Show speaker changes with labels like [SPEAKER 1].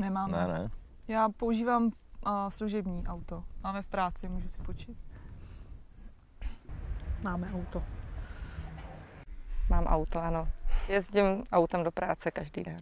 [SPEAKER 1] Nemám.
[SPEAKER 2] Ne, ne.
[SPEAKER 1] Já používám uh, služební auto. Máme v práci, můžu si počít.
[SPEAKER 3] Máme auto.
[SPEAKER 4] Mám auto, ano. Jezdím autem do práce každý den.